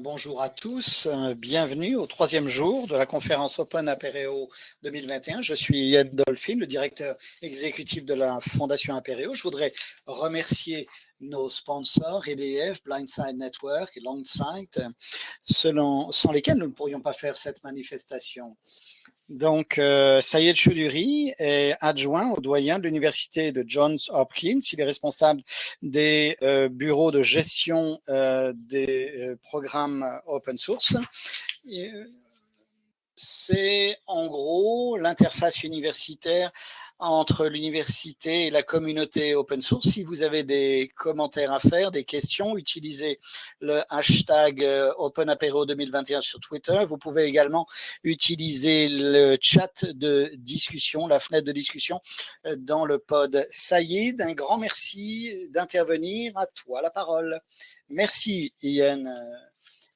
bonjour à tous, bienvenue au troisième jour de la conférence Open Apereo 2021. Je suis Yann Dolphin, le directeur exécutif de la Fondation Apereo. Je voudrais remercier nos sponsors, EDF, Blindside Network et Longsight, sans lesquels nous ne pourrions pas faire cette manifestation. Donc, euh, Sayed Choudhury est adjoint au doyen de l'université de Johns Hopkins. Il est responsable des euh, bureaux de gestion euh, des euh, programmes open source. C'est en gros l'interface universitaire entre l'université et la communauté open source. Si vous avez des commentaires à faire, des questions, utilisez le hashtag euh, OpenApero 2021 sur Twitter. Vous pouvez également utiliser le chat de discussion, la fenêtre de discussion euh, dans le pod. Saïd, un grand merci d'intervenir. À toi la parole. Merci Ian.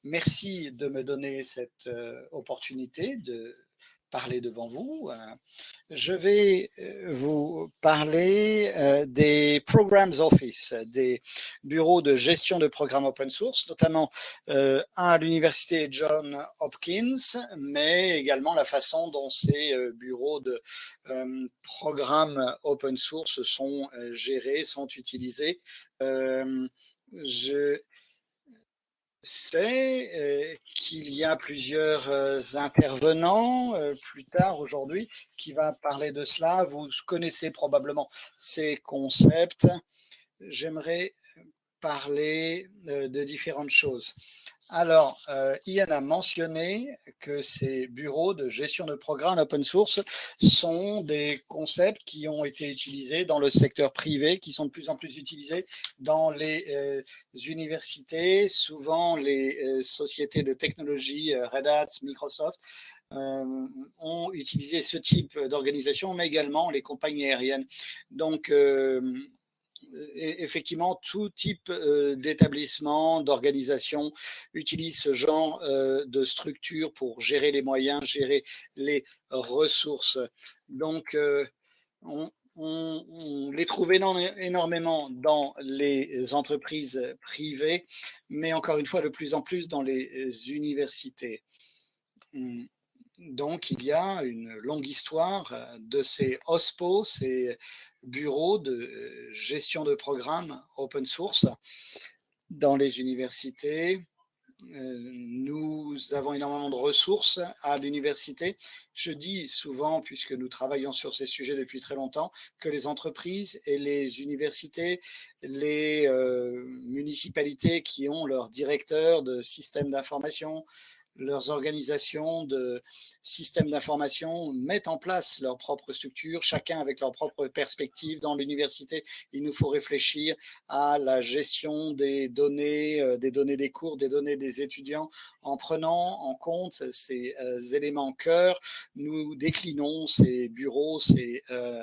Merci de me donner cette euh, opportunité de parler devant vous. Euh, je vais euh, vous parler des Programs Office, des bureaux de gestion de programmes open source, notamment à l'université John Hopkins, mais également la façon dont ces bureaux de programmes open source sont gérés, sont utilisés. je c'est euh, qu'il y a plusieurs euh, intervenants euh, plus tard aujourd'hui qui va parler de cela. Vous connaissez probablement ces concepts. J'aimerais parler de différentes choses. Alors, euh, Ian a mentionné que ces bureaux de gestion de programmes open source sont des concepts qui ont été utilisés dans le secteur privé, qui sont de plus en plus utilisés dans les euh, universités, souvent les euh, sociétés de technologie, Red Hat, Microsoft, ont utilisé ce type d'organisation, mais également les compagnies aériennes. Donc, effectivement, tout type euh, d'établissement, d'organisation utilise ce genre euh, de structure pour gérer les moyens, gérer les ressources. Donc, euh, on, les trouve énormément dans les entreprises privées, mais encore une fois, de plus en plus dans les universités. Donc, il y a une longue histoire euh, de ces OSPO, ces bureaux de euh, gestion de programmes open source dans les universités. Euh, nous avons énormément de ressources à l'université. Je dis souvent, puisque nous travaillons sur ces sujets depuis très longtemps, que les entreprises et les universités, les municipalités qui ont leurs directeurs de systèmes d'information, leurs organisations de systèmes d'information mettent en place leurs propres structures, chacun avec leur propre perspective. Dans l'université, il nous faut réfléchir à la gestion des données, euh, des données des cours, des données des étudiants, en prenant en compte ces euh, éléments cœur. Nous déclinons ces bureaux, ces, euh,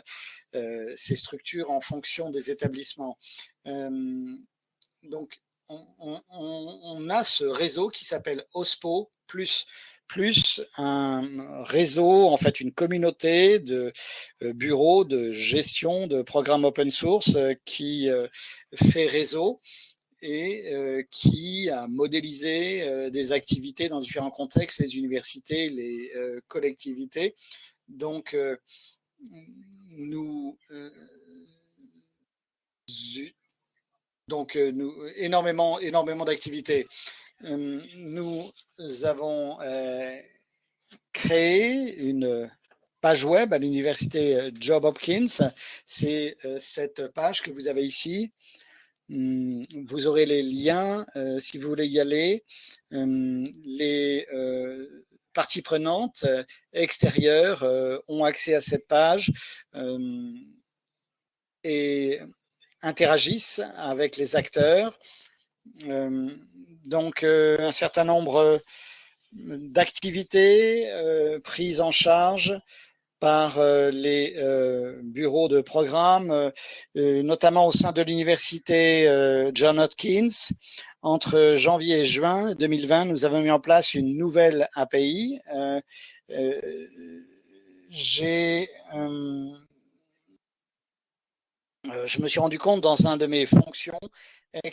ces structures en fonction des établissements. donc, on, a ce réseau qui s'appelle OSPO, plus, plus un réseau, en fait une communauté de euh, bureaux de gestion de programmes open source euh, qui euh, fait réseau et qui a modélisé des activités dans différents contextes, les universités, les collectivités. Donc, nous donc, euh, nous, énormément, énormément d'activités. Euh, nous avons euh, créé une page web à l'université Job Hopkins. C'est cette page que vous avez ici. Hum, vous aurez les liens si vous voulez y aller. Hum, les parties prenantes extérieures ont accès à cette page. Hum, et interagissent avec les acteurs. Euh, donc, euh, un certain nombre d'activités euh, prises en charge par les bureaux de programme, notamment au sein de l'université John Hopkins. Entre janvier et juin 2020, nous avons mis en place une nouvelle API. J'ai euh, je me suis rendu compte dans un de mes fonctions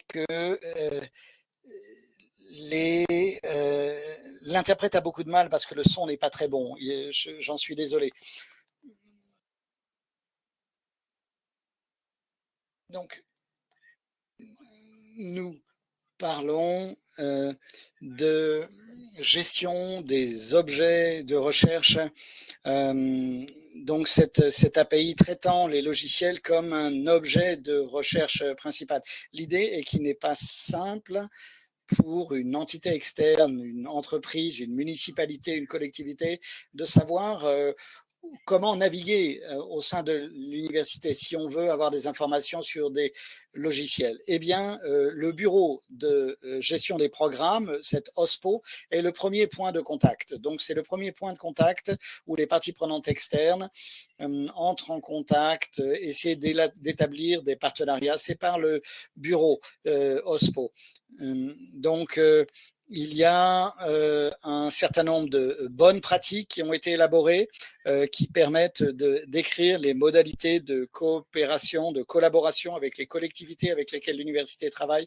que euh, L'interprète a beaucoup de mal parce que le son n'est pas très bon. J'en suis désolé. Donc, nous parlons euh, de gestion des objets de recherche. Euh, donc, cette, API traitant les logiciels comme un objet de recherche principal. L'idée est qu'il n'est pas simple pour une entité externe, une entreprise, une municipalité, une collectivité, de savoir euh, comment naviguer euh, au sein de l'université si on veut avoir des informations sur des logiciels? Eh bien, euh, le bureau de euh, gestion des programmes, cette OSPO, est le premier point de contact. Donc, c'est le premier point de contact où les parties prenantes externes entrent en contact, essaient d'établir des partenariats. C'est par le bureau OSPO. donc, il y a euh, un certain nombre de bonnes pratiques qui ont été élaborées, euh, qui permettent de décrire les modalités de coopération, de collaboration avec les collectivités avec lesquelles l'université travaille,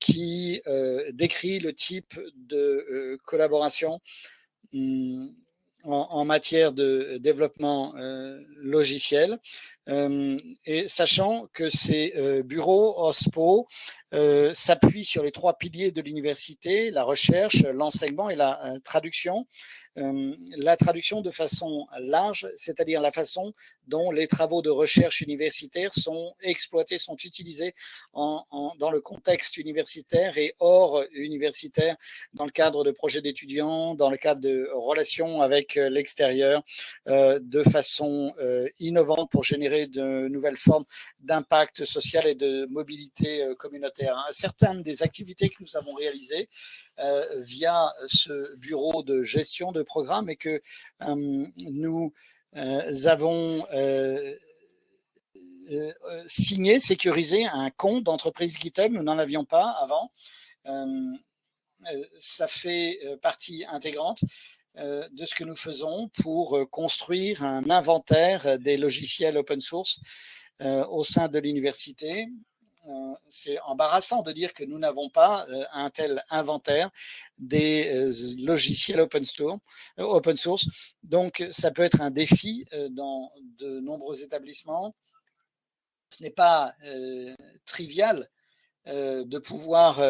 qui euh, décrit le type de collaboration hum, en, matière de développement logiciel. Et sachant que ces bureaux OSPO euh, s'appuie sur les trois piliers de l'université, la recherche, l'enseignement et la euh, traduction. Euh, la traduction de façon large, c'est-à-dire la façon dont les travaux de recherche universitaire sont exploités, sont utilisés dans le contexte universitaire et hors universitaire, dans le cadre de projets d'étudiants, dans le cadre de relations avec l'extérieur, de façon innovante pour générer de nouvelles formes d'impact social et de mobilité communautaire certaines des activités que nous avons réalisées euh, via ce bureau de gestion de programme et que euh, nous euh, avons signé, sécurisé un compte d'entreprise GitHub. Nous n'en avions pas avant. ça fait partie intégrante de ce que nous faisons pour construire un inventaire des logiciels open source au sein de l'université euh, c'est embarrassant de dire que nous n'avons pas euh, un tel inventaire des euh, logiciels open, open source. Donc, ça peut être un défi dans de nombreux établissements. Ce n'est pas trivial de pouvoir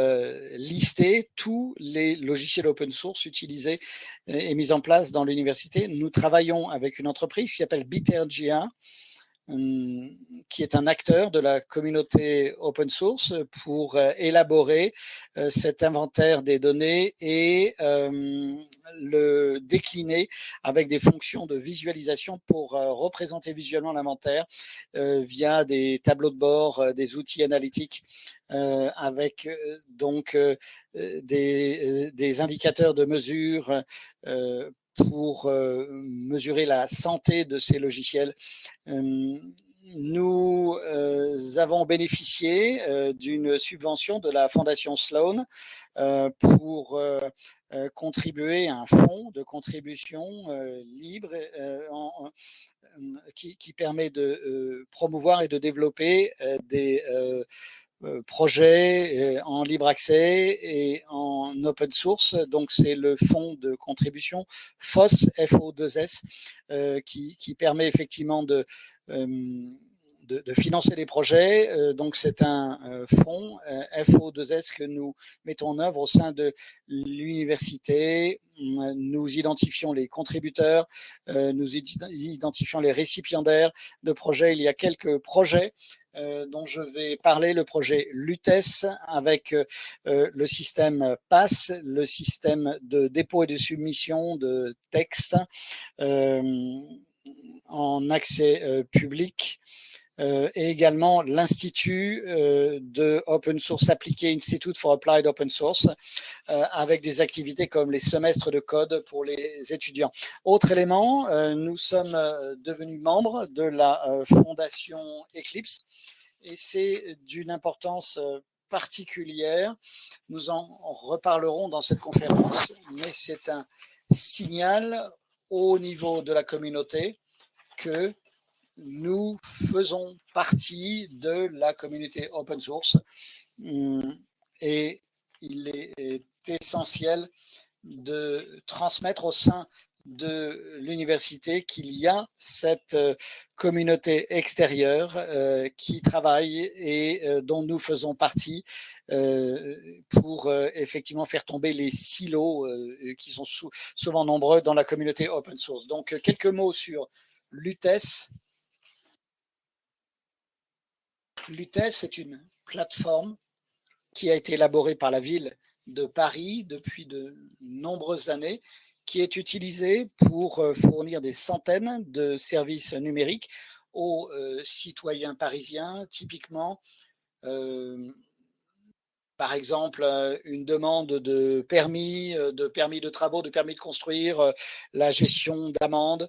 lister tous les logiciels open source utilisés et mis en place dans l'université. Nous travaillons avec une entreprise qui s'appelle BitRGA, Hum, qui est un acteur de la communauté open source pour euh, élaborer euh, cet inventaire des données et euh, le décliner avec des fonctions de visualisation pour représenter visuellement l'inventaire via des tableaux de bord, des outils analytiques avec donc des, des, indicateurs de mesure pour euh, mesurer la santé de ces logiciels. Euh, nous euh, avons bénéficié d'une subvention de la Fondation Sloan pour contribuer à un fonds de contribution libre qui, qui, permet de promouvoir et de développer des euh, projet euh, en libre accès et en open source. Donc, c'est le fonds de contribution FOS, FO2S, euh, qui, qui, permet effectivement de, de, financer les projets. donc, c'est un fonds FO2S que nous mettons en œuvre au sein de l'université. Nous identifions les contributeurs, nous identifions les récipiendaires de projets. Il y a quelques projets euh, dont je vais parler, le projet LUTES avec euh, le système PASS, le système de dépôt et de submission de textes euh, en accès public et également l'Institut de Open Source Appliqué, Institute for Applied Open Source, avec des activités comme les semestres de code pour les étudiants. Autre élément, nous sommes devenus membres de la fondation Eclipse et c'est d'une importance particulière. Nous en reparlerons dans cette conférence, mais c'est un signal au niveau de la communauté que nous faisons partie de la communauté open source hum, et il est essentiel de transmettre au sein de l'université qu'il y a cette euh, communauté extérieure euh, qui travaille et euh, dont nous faisons partie pour effectivement faire tomber les silos qui sont souvent nombreux dans la communauté open source. Donc, quelques mots sur l'UTES. L'UTES est une plateforme qui a été élaborée par la ville de Paris depuis de nombreuses années qui est utilisé pour euh, fournir des centaines de services numériques aux euh, citoyens parisiens, typiquement euh, par exemple, une demande de permis, de permis de travaux, de permis de construire, la gestion d'amendes,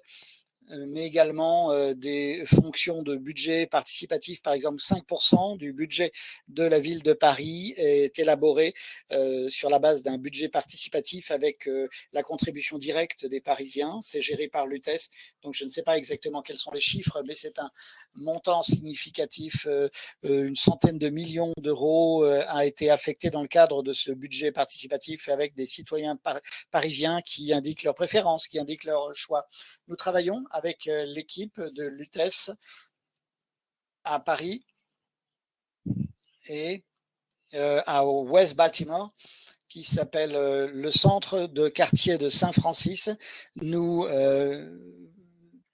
mais également euh, des fonctions de budget participatif. Par exemple, 5% du budget de la ville de Paris est élaboré euh, sur la base d'un budget participatif avec la contribution directe des Parisiens. C'est géré par l'UTES, donc je ne sais pas exactement quels sont les chiffres, mais c'est un montant significatif. Une centaine de millions d'euros a été affecté dans le cadre de ce budget participatif avec des citoyens parisiens qui indiquent leurs préférences, qui indiquent leurs choix. Nous travaillons avec euh, l'équipe de l'UTES à Paris et euh, à West Baltimore qui s'appelle euh, le centre de quartier de Saint-Francis. Nous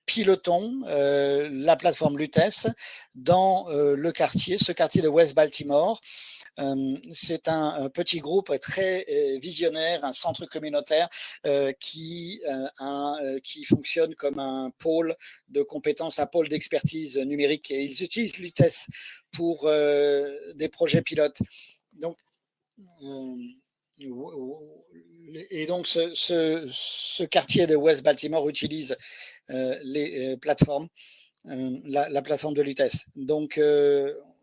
pilotons la plateforme Lutes dans le quartier, ce quartier de West Baltimore, c'est un, petit groupe très euh, visionnaire, un centre communautaire euh, qui, fonctionne comme un pôle de compétences, un pôle d'expertise numérique. Ils utilisent l'UTES pour des projets pilotes. Donc, et donc, ce, quartier de West Baltimore utilise les plateformes, la, la, plateforme de l'UTES. Donc,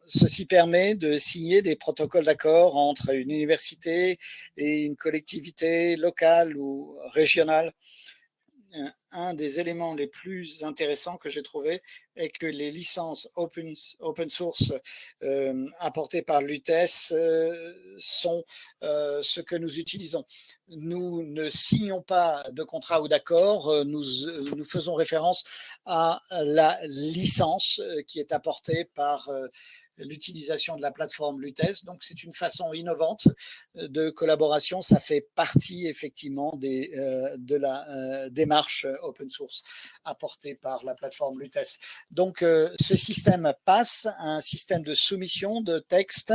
ceci permet de signer des protocoles d'accord entre une université et une collectivité locale ou régionale. Un des éléments les plus intéressants que j'ai trouvé est que les licences open, source euh, apportées par l'UTES euh, sont euh, ce que nous utilisons. Nous ne signons pas de contrat ou d'accord, nous, faisons référence à la licence qui est apportée par l'utilisation de la plateforme Lutes. Donc, c'est une façon innovante de collaboration. Ça fait partie effectivement de la démarche open source apportée par la plateforme Lutes. Donc, ce système passe un système de soumission de texte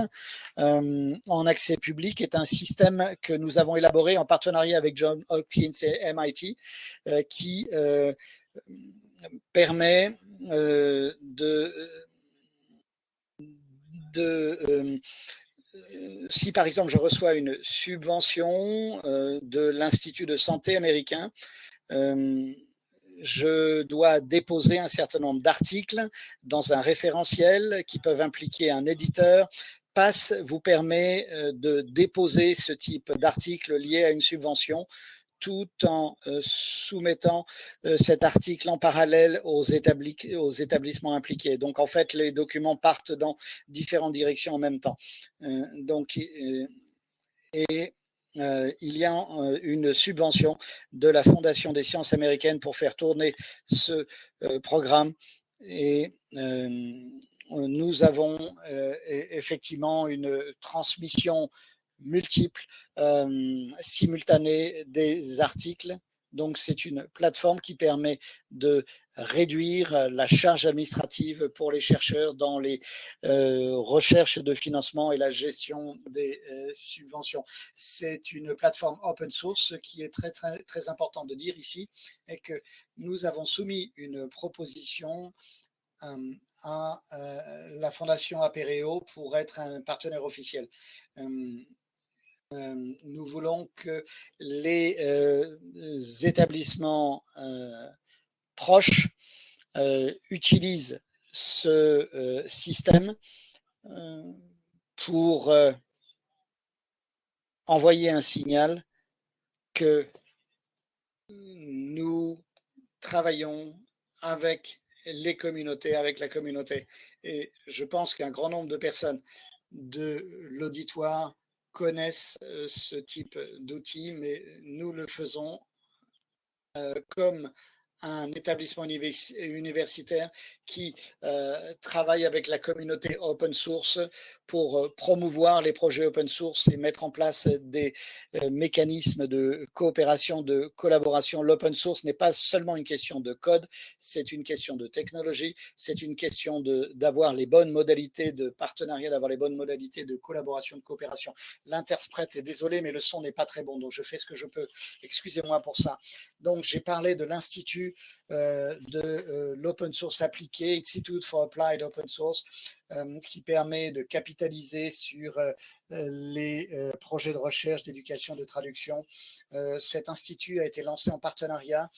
en accès public est un système que nous avons élaboré en partenariat avec John Hopkins et MIT qui permet de euh, si par exemple je reçois une subvention euh, de l'Institut de santé américain, euh, je dois déposer un certain nombre d'articles dans un référentiel qui peuvent impliquer un éditeur. PASS vous permet de déposer ce type d'articles liés à une subvention tout en euh, soumettant euh, cet article en parallèle aux, établissements impliqués. Donc, en fait, les documents partent dans différentes directions en même temps. Euh, donc, et il y a une subvention de la Fondation des sciences américaines pour faire tourner ce programme et nous avons effectivement une transmission multiples, euh, simultanés des articles. Donc, c'est une plateforme qui permet de réduire la charge administrative pour les chercheurs dans les euh, recherches de financement et la gestion des euh, subventions. C'est une plateforme open source. Ce qui est très, très, très important de dire ici est que nous avons soumis une proposition à la Fondation Apereo pour être un partenaire officiel. Euh, nous voulons que les euh, établissements euh, proches utilisent ce système pour envoyer un signal que nous travaillons avec les communautés, avec la communauté. Et je pense qu'un grand nombre de personnes de l'auditoire connaissent ce type d'outils, mais nous le faisons comme un établissement universitaire qui euh, travaille avec la communauté open source pour euh, promouvoir les projets open source et mettre en place des euh, mécanismes de coopération, de collaboration. L'open source n'est pas seulement une question de code, c'est une question de technologie, c'est une question d'avoir les bonnes modalités de partenariat, d'avoir les bonnes modalités de collaboration, de coopération. L'interprète est désolé, mais le son n'est pas très bon, donc je fais ce que je peux. Excusez-moi pour ça. Donc, j'ai parlé de l'Institut euh, de euh, l'open source appliqué, Institute for Applied Open Source, euh, qui permet de capitaliser sur les projets de recherche, d'éducation, de traduction. cet institut a été lancé en partenariat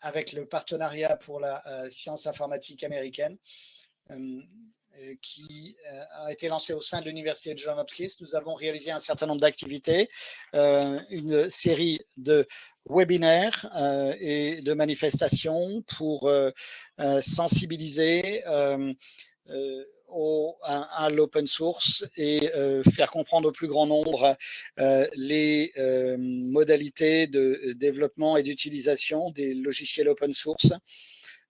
avec le partenariat pour la science informatique américaine qui a été lancé au sein de l'université de Johns Hopkins. Nous avons réalisé un certain nombre d'activités, une série de webinaires euh, et de manifestations pour euh, euh, sensibiliser au, à, l'open source et faire comprendre au plus grand nombre les modalités de développement et d'utilisation des logiciels open source.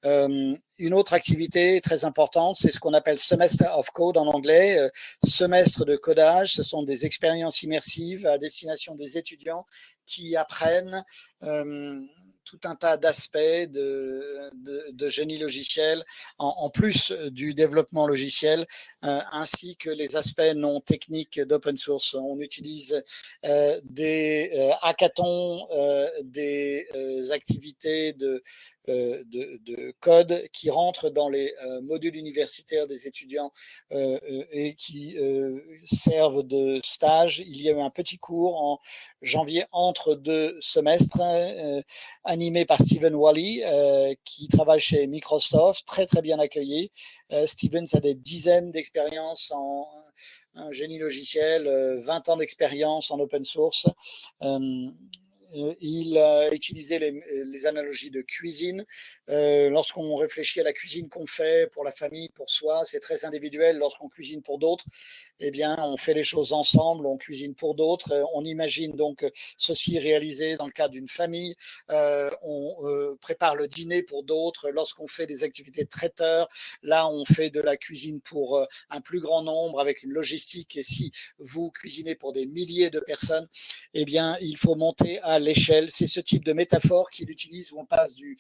Euh, une autre activité très importante, c'est ce qu'on appelle Semester of Code en anglais, euh, semestre de codage. Ce sont des expériences immersives à destination des étudiants qui apprennent euh, tout un tas d'aspects de, génie logiciel, en, plus du développement logiciel, ainsi que les aspects non techniques d'open source. On utilise des hackathons, des activités de euh, de, code qui rentrent dans les euh, modules universitaires des étudiants euh, et qui servent de stage. Il y a eu un petit cours en janvier entre deux semestres animé par Stephen Wally qui travaille chez Microsoft, très très bien accueilli. Steven a des dizaines d'expériences en génie logiciel, 20 ans d'expérience en open source. Euh, il a utilisé les, analogies de cuisine. Euh, lorsqu'on réfléchit à la cuisine qu'on fait pour la famille, pour soi, c'est très individuel. Lorsqu'on cuisine pour d'autres, eh bien, on fait les choses ensemble, on cuisine pour d'autres. Euh, on imagine donc ceci réalisé dans le cadre d'une famille. on prépare le dîner pour d'autres. Lorsqu'on fait des activités de traiteur, là, on fait de la cuisine pour un plus grand nombre avec une logistique. Et si vous cuisinez pour des milliers de personnes, eh bien, il faut monter à l'échelle. C'est ce type de métaphore qu'il utilise où on passe du,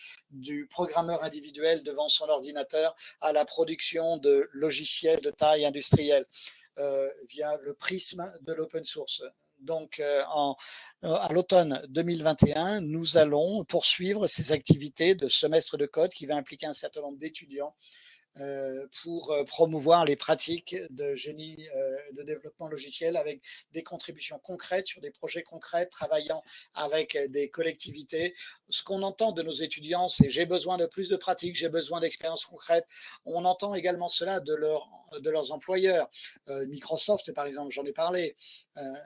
programmeur individuel devant son ordinateur à la production de logiciels de taille industrielle euh, via le prisme de l'open source. Donc, euh, euh, à l'automne 2021, nous allons poursuivre ces activités de semestre de code qui va impliquer un certain nombre d'étudiants pour euh, promouvoir les pratiques de génie euh, de développement logiciel avec des contributions concrètes sur des projets concrets, travaillant avec des collectivités. Ce qu'on entend de nos étudiants, c'est j'ai besoin de plus de pratiques, j'ai besoin d'expériences concrètes. On entend également cela de, leur, de leurs employeurs. Microsoft, par exemple, j'en ai parlé.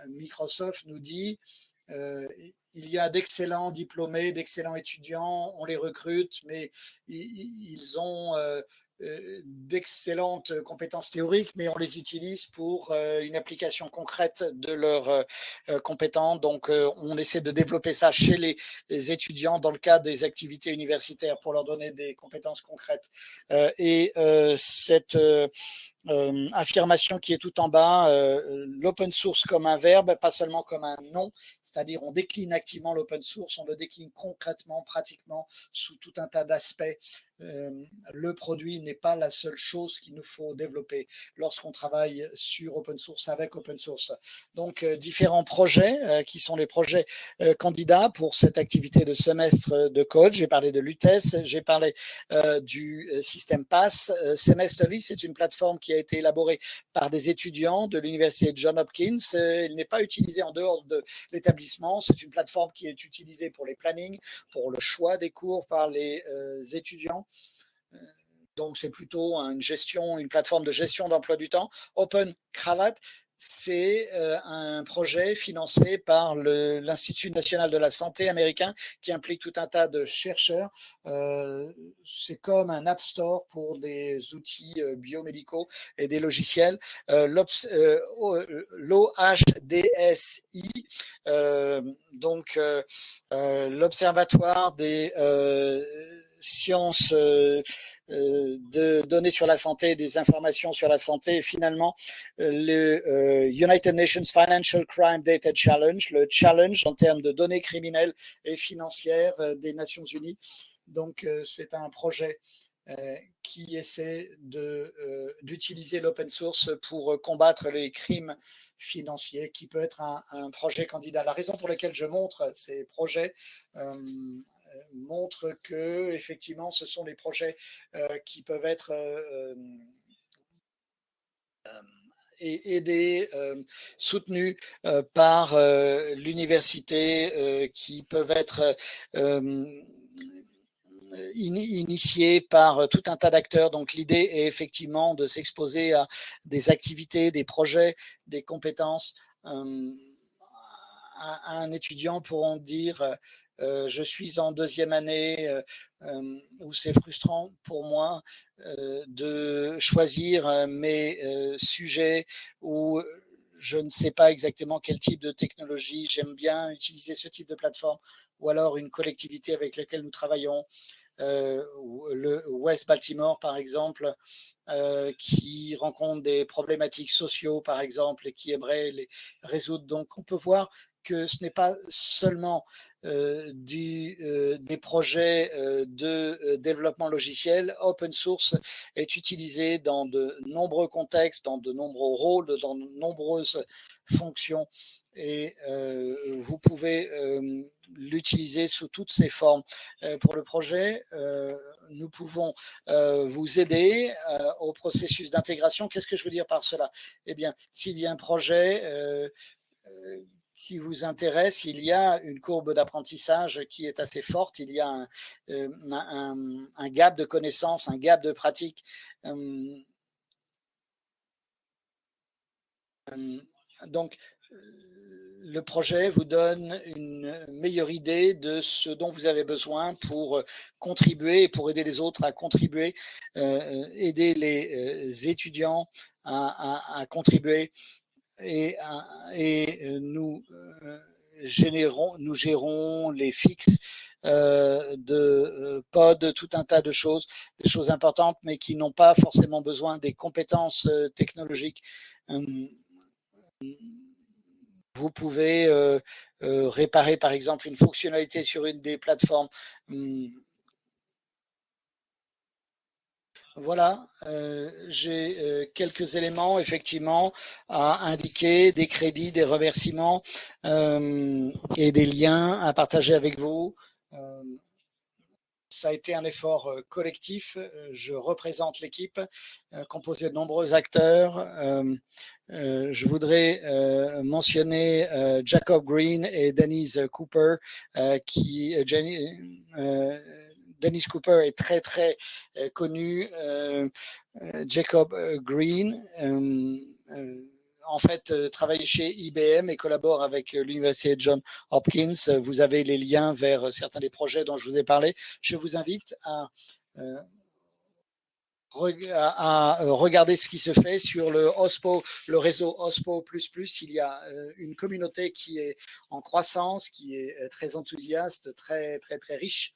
Microsoft nous dit il y a d'excellents diplômés, d'excellents étudiants, on les recrute, mais ils ont euh, d'excellentes compétences théoriques, mais on les utilise pour euh, une application concrète de leurs euh, compétences. Donc, on essaie de développer ça chez les, étudiants dans le cadre des activités universitaires pour leur donner des compétences concrètes. et cette affirmation qui est tout en bas, l'open source comme un verbe, pas seulement comme un nom, c'est-à-dire on décline activement l'open source, on le décline concrètement, pratiquement, sous tout un tas d'aspects euh, le produit n'est pas la seule chose qu'il nous faut développer lorsqu'on travaille sur open source avec open source. Donc, euh, différents projets euh, qui sont les projets candidats pour cette activité de semestre de code. J'ai parlé de l'UTES, j'ai parlé du système PASS. Semesterly, c'est une plateforme qui a été élaborée par des étudiants de l'université de Johns Hopkins. il n'est pas utilisé en dehors de l'établissement. C'est une plateforme qui est utilisée pour les plannings, pour le choix des cours par les étudiants donc, c'est plutôt une gestion, une plateforme de gestion d'emploi du temps. Open Cravat, c'est un projet financé par l'Institut national de la santé américain qui implique tout un tas de chercheurs. c'est comme un App Store pour des outils biomédicaux et des logiciels. L'OHDSI, donc l'Observatoire des sciences euh, euh, de données sur la santé, des informations sur la santé, finalement euh, le United Nations Financial Crime Data Challenge, le challenge en termes de données criminelles et financières des Nations Unies. Donc c'est un projet qui essaie d'utiliser l'open source pour combattre les crimes financiers, qui peut être un, projet candidat. La raison pour laquelle je montre ces projets montre que effectivement ce sont les projets euh, qui peuvent être euh, euh, aidés, soutenus par l'université, qui peuvent être initiés par tout un tas d'acteurs. Donc l'idée est effectivement de s'exposer à des activités, des projets, des compétences. un étudiant pourront dire euh, je suis en deuxième année euh, euh, où c'est frustrant pour moi de choisir mes sujets où je ne sais pas exactement quel type de technologie. J'aime bien utiliser ce type de plateforme ou alors une collectivité avec laquelle nous travaillons. le West Baltimore, par exemple, qui rencontre des problématiques sociaux, par exemple, et qui aimerait les résoudre. Donc, on peut voir que ce n'est pas seulement euh, euh, des projets euh, de développement logiciel. Open source est utilisé dans de nombreux contextes, dans de nombreux rôles, dans de nombreuses fonctions et vous pouvez l'utiliser sous toutes ses formes. pour le projet, nous pouvons vous aider au processus d'intégration. Qu'est-ce que je veux dire par cela? Eh bien, s'il y a un projet qui vous intéresse, il y a une courbe d'apprentissage qui est assez forte, il y a un, euh, gap de connaissances, un gap de pratique. Euh, euh, donc, le projet vous donne une meilleure idée de ce dont vous avez besoin pour contribuer, pour aider les autres à contribuer, aider les étudiants à contribuer et, et euh, nous euh, gérons les fixes euh, de pod, tout un tas de choses, des choses importantes, mais qui n'ont pas forcément besoin des compétences technologiques. Vous pouvez réparer, par exemple, une fonctionnalité sur une des plateformes. Hum, Voilà, euh, j'ai euh, quelques éléments effectivement à indiquer, des crédits, des remerciements euh, et des liens à partager avec vous. Ça a été un effort collectif. Je représente l'équipe composée de nombreux acteurs. je voudrais mentionner Jacob Green et Denise Cooper qui Jenny, Cooper est très, très euh, connu. Euh, euh, Jacob Green, en fait, travaille chez IBM et collabore avec l'Université John Hopkins. Vous avez les liens vers certains des projets dont je vous ai parlé. Je vous invite à à regarder ce qui se fait sur le OSPO, le réseau OSPO++. Il y a une communauté qui est en croissance, qui est très enthousiaste, très, très, très riche.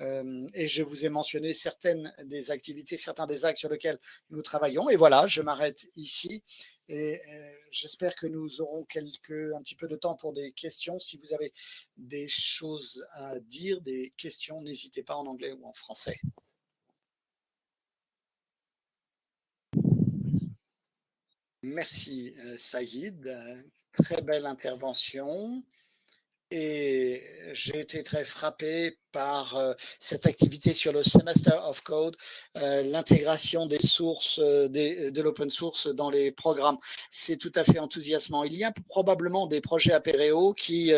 Euh, et je vous ai mentionné certaines des activités, certains des actes sur lesquels nous travaillons. Et voilà, je m'arrête ici. Et euh, j'espère que nous aurons quelques, un petit peu de temps pour des questions. Si vous avez des choses à dire, des questions, n'hésitez pas en anglais ou en français. Merci euh, Saïd, très belle intervention et j'ai été très frappé par euh, cette activité sur le Semester of Code, euh, l'intégration des sources euh, de l'open source dans les programmes. C'est tout à fait enthousiasmant. Il y a probablement des projets Apéreo qui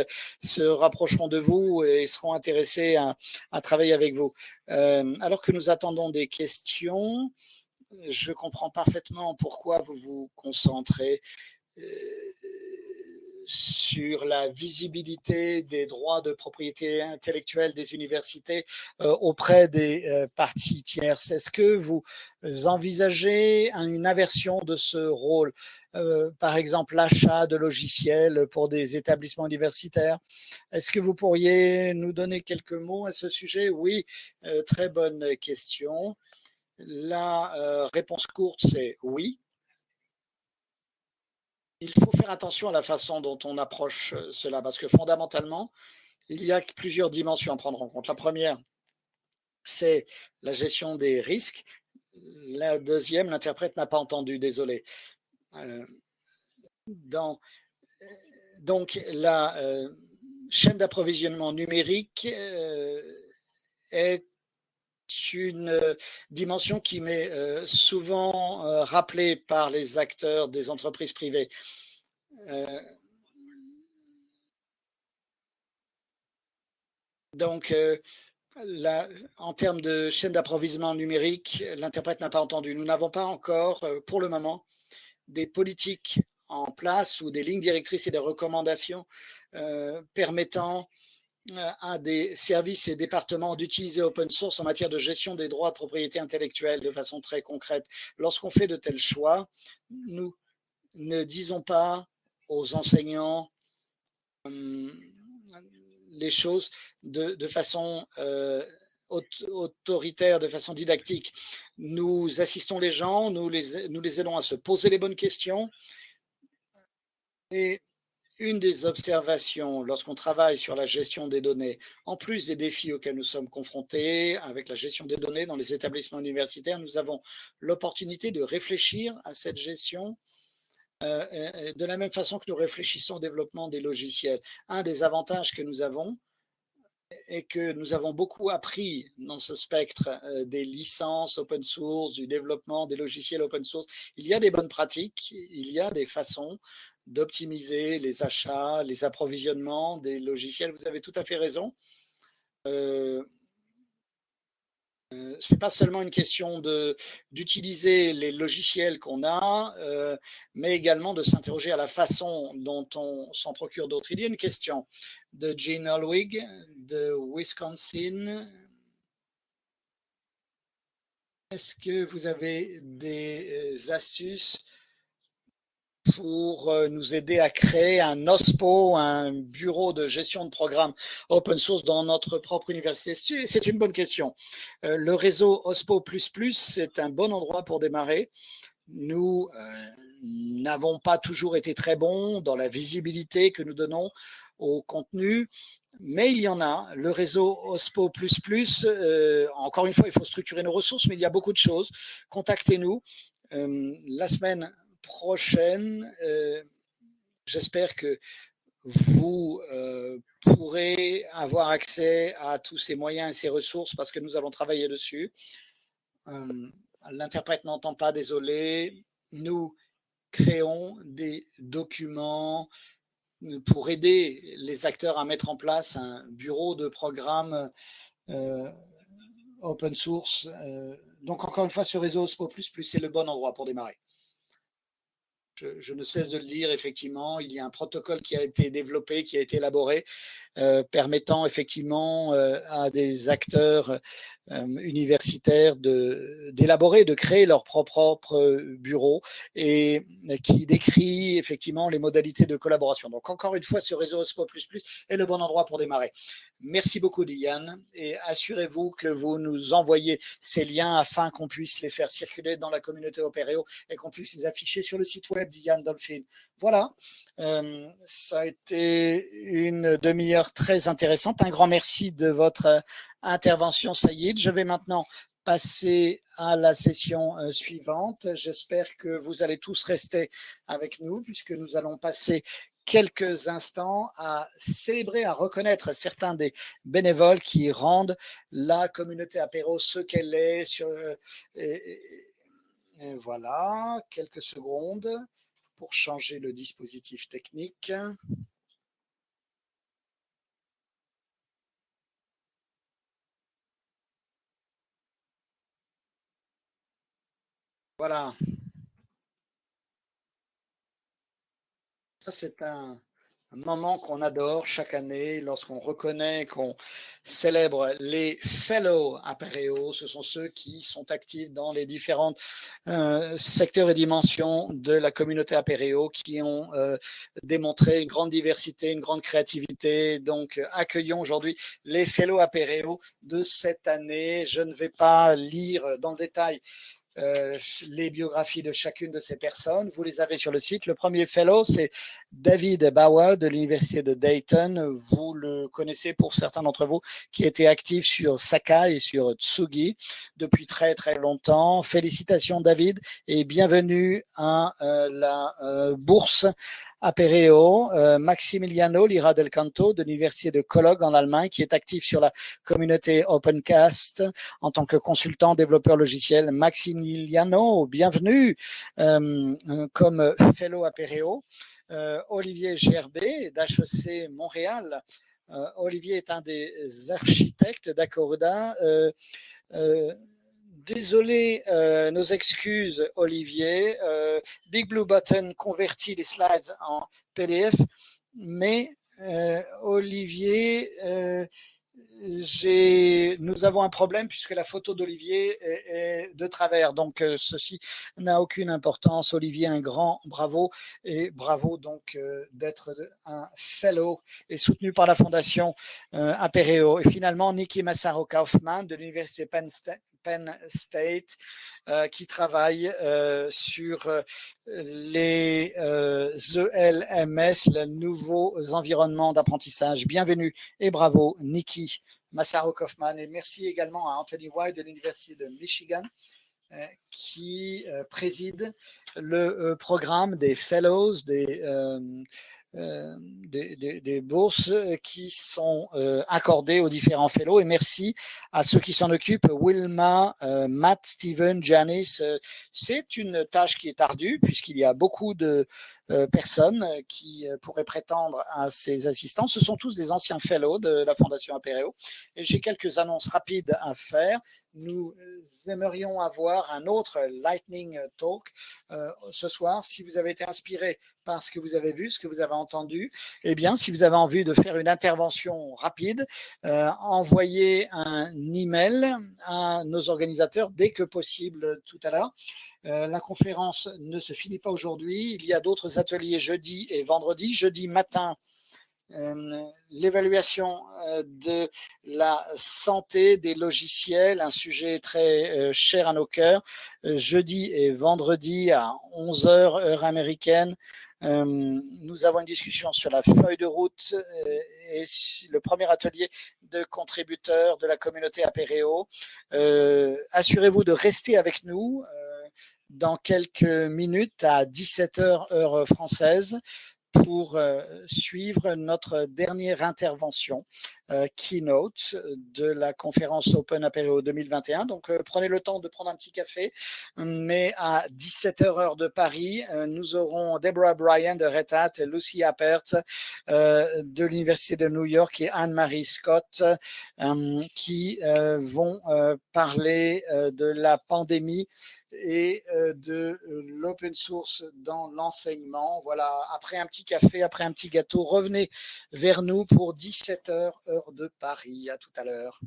se rapprocheront de vous et seront intéressés à travailler avec vous. alors que nous attendons des questions, je comprends parfaitement pourquoi vous vous concentrez sur la visibilité des droits de propriété intellectuelle des universités euh, auprès des euh, parties tierces. Est-ce que vous envisagez une inversion de ce rôle euh, par exemple l'achat de logiciels pour des établissements universitaires? Est-ce que vous pourriez nous donner quelques mots à ce sujet? Oui, très bonne question. La réponse courte, c'est oui il faut faire attention à la façon dont on approche euh, cela, parce que fondamentalement, il y a plusieurs dimensions à prendre en compte. La première, c'est la gestion des risques. La deuxième, l'interprète n'a pas entendu, désolé. Euh, dans, donc, la euh, chaîne d'approvisionnement numérique est une euh, dimension qui m'est euh, souvent euh, rappelée par les acteurs des entreprises privées. donc, en termes de chaîne d'approvisionnement numérique, l'interprète n'a pas entendu. Nous n'avons pas encore, pour le moment, des politiques en place ou des lignes directrices et des recommandations permettant à des services et départements d'utiliser open source en matière de gestion des droits de propriété intellectuelle de façon très concrète. Lorsqu'on fait de tels choix, nous ne disons pas aux enseignants hum, les choses de, façon euh, autoritaire, de façon didactique. Nous assistons les gens, nous les, nous les aidons à se poser les bonnes questions et une des observations lorsqu'on travaille sur la gestion des données, en plus des défis auxquels nous sommes confrontés avec la gestion des données dans les établissements universitaires, nous avons l'opportunité de réfléchir à cette gestion euh, de la même façon que nous réfléchissons au développement des logiciels. Un des avantages que nous avons, et que nous avons beaucoup appris dans ce spectre euh, des licences open source, du développement des logiciels open source. Il y a des bonnes pratiques, il y a des façons d'optimiser les achats, les approvisionnements des logiciels. Vous avez tout à fait raison. Euh, euh, c'est pas seulement une question d'utiliser les logiciels qu'on a, euh, mais également de s'interroger à la façon dont on s'en procure d'autres. Il y a une question de Jean Holwig de Wisconsin. Est-ce que vous avez des astuces pour euh, nous aider à créer un OSPO, un bureau de gestion de programmes open source dans notre propre université C'est une bonne question. Euh, le réseau OSPO++, c'est un bon endroit pour démarrer. Nous euh, n'avons pas toujours été très bons dans la visibilité que nous donnons au contenu, mais il y en a. Le réseau OSPO++, encore une fois, il faut structurer nos ressources, mais il y a beaucoup de choses. Contactez-nous. la semaine prochaine, euh, j'espère que vous euh, pourrez avoir accès à tous ces moyens et ces ressources parce que nous allons travailler dessus. Euh, l'interprète n'entend pas, désolé. Nous créons des documents pour aider les acteurs à mettre en place un bureau de programme open source. donc, encore une fois, ce réseau OSPO++, c'est le bon endroit pour démarrer. Je, ne cesse de le dire, effectivement, il y a un protocole qui a été développé, qui a été élaboré, euh, permettant effectivement euh, à des acteurs euh, universitaires d'élaborer, de, créer leur propre bureau et qui décrit effectivement les modalités de collaboration. Donc encore une fois, ce réseau OSPO++ est le bon endroit pour démarrer. Merci beaucoup Diane et assurez-vous que vous nous envoyez ces liens afin qu'on puisse les faire circuler dans la communauté Opéréo et qu'on puisse les afficher sur le site web d'Ian Dolphin. Voilà, ça a été une demi-heure très intéressante. Un grand merci de votre intervention, Saïd. Je vais maintenant passer à la session euh, suivante. J'espère que vous allez tous rester avec nous puisque nous allons passer quelques instants à célébrer, à reconnaître certains des bénévoles qui rendent la communauté apéro ce qu'elle est. Euh, voilà, quelques secondes pour changer le dispositif technique. Voilà. Ça, c'est un, moment qu'on adore chaque année lorsqu'on reconnaît, qu'on célèbre les fellows Apéreo. Ce sont ceux qui sont actifs dans les différents euh, secteurs et dimensions de la communauté Apéreo, qui ont euh, démontré une grande diversité, une grande créativité. Donc, accueillons aujourd'hui les fellows Apéreo de cette année. Je ne vais pas lire dans le détail euh, les biographies de chacune de ces personnes. Vous les avez sur le site. Le premier fellow, c'est David Bauer de l'Université de Dayton. Vous le connaissez pour certains d'entre vous qui était actif sur Sakai et sur Tsugi depuis très très longtemps. Félicitations David et bienvenue à euh, la euh, bourse Apereo, euh, Maximiliano Lira del Canto de l'Université de Cologne en Allemagne, qui est actif sur la communauté Opencast en tant que consultant développeur logiciel. Maximiliano, bienvenue euh, comme fellow. Euh, Olivier Gerbet d'HEC Montréal. Olivier est un des architectes d'Accorda désolé, euh, nos excuses, Olivier. Euh, Big Blue Button convertit les slides en PDF, mais euh, Olivier, nous avons un problème puisque la photo d'Olivier est, de travers. Donc, ceci n'a aucune importance. Olivier, un grand bravo et bravo donc d'être un fellow et soutenu par la Fondation Apereo. Et finalement, Niki Massaro Kaufman de l'Université Penn State Penn State, euh, qui travaille euh, sur euh, les ELMS, les nouveaux environnements d'apprentissage. Bienvenue et bravo, Nikki Massaro Kaufman. Et merci également à Anthony White de l'Université de Michigan qui préside le programme des Fellows, des euh, des, bourses qui sont euh, accordées aux différents fellows. Et merci à ceux qui s'en occupent, Wilma, euh, Matt, Steven, Janice. C'est une tâche qui est ardue puisqu'il y a beaucoup de personnes qui pourraient prétendre à ces assistants. Ce sont tous des anciens fellows de la Fondation Apéreo. Et j'ai quelques annonces rapides à faire. Nous aimerions avoir un autre Lightning Talk ce soir. Si vous avez été inspiré par ce que vous avez vu, ce que vous avez entendu, eh bien, si vous avez envie de faire une intervention rapide, euh, envoyez un email à nos organisateurs dès que possible tout à l'heure. Euh, la conférence ne se finit pas aujourd'hui. Il y a d'autres ateliers jeudi et vendredi. Jeudi matin, l'évaluation euh, de la santé des logiciels, un sujet très euh, cher à nos cœurs, jeudi et vendredi à 11h heure américaine. Nous avons une discussion sur la feuille de route et le premier atelier de contributeurs de la communauté Apéréo. Assurez-vous de rester avec nous dans quelques minutes à 17h heure française pour euh, suivre notre dernière intervention euh, keynote de la conférence Open Apéro 2021. Donc, euh, prenez le temps de prendre un petit café. Mais à 17h heure de Paris, nous aurons Deborah Bryan de Red Hat, Lucy Appert de l'Université de New York et Anne-Marie Scott qui vont parler de la pandémie et de l'open source dans l'enseignement. Voilà, après un petit café, après un petit gâteau, revenez vers nous pour 17h heure de Paris. À tout à l'heure.